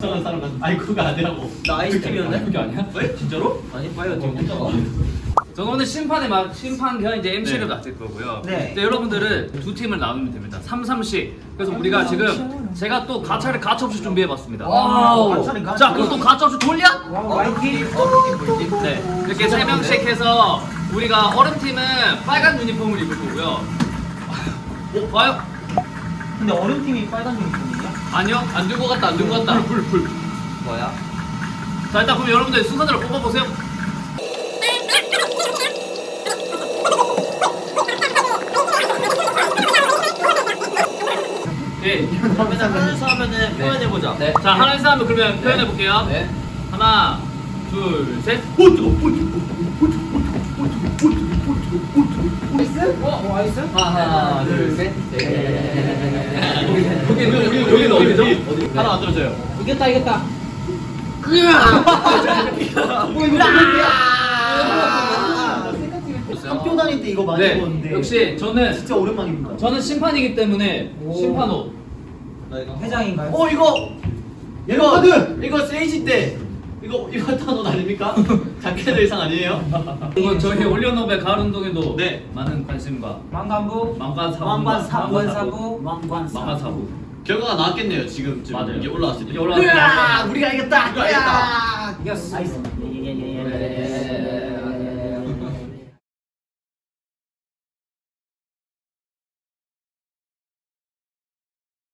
이상한 사람 같은 아니 그거 아니라고 나 아이스 팀이었네? 그게 아니야? 왜? 진짜로? 아니 파이어 팀 저는 오늘 심판에 막 심판 겸 이제 MC를 맡을 거고요. 네. 근데 여러분들은 두 팀을 나누면 됩니다. 3, 3씩. 그래서 우리가 지금 제가 또 가차를 가차없이 준비해봤습니다. 와우. 가차를 가차. 자, 그럼 또 가차없이 돌려? 와이팀 어팀 네. 이렇게 세 명씩 해서 우리가 얼음 팀은 빨간 유니폼을 입을 거고요. 어, 봐요? 근데 어른 팀이 빨간 유니폼이야? 아니요, 안 들고 갔다, 안 들고 갔다. 불, 불, 불. 뭐야? 자, 일단 그럼 여러분들 순서대로 뽑아보세요. 예. 그러면 하면서 하면은 표현해보자 네. 자, 하나에서 하면 그러면 표현해 볼게요. 네. 하나, 둘, 셋. 하나 둘셋 여기 여기 여기는 어디죠? 하나 만들어줘요 이겼다 이겼다 학교 다닐 때 이거 많이 네. 입었는데 역시 저는 진짜 오랜만입니다 저는 심판이기 때문에 심판 옷. 회장인가요? 어 이거 이거 이거 세이지 때 이거 입었던 옷 아닙니까? 자켓 의상 아니에요? 이거 저희 올리언노베 가을 운동에도 네. 많은 관심과 망간부 망관사부 망관사부 망관사부 망관사부 망관사부 결과가 나왔겠네요 지금쯤 맞아요. 이게 올라왔을 때 이게 올라왔을 때. 우리가 이겼다 우리가 이겼다. 이겼어 나이스 네.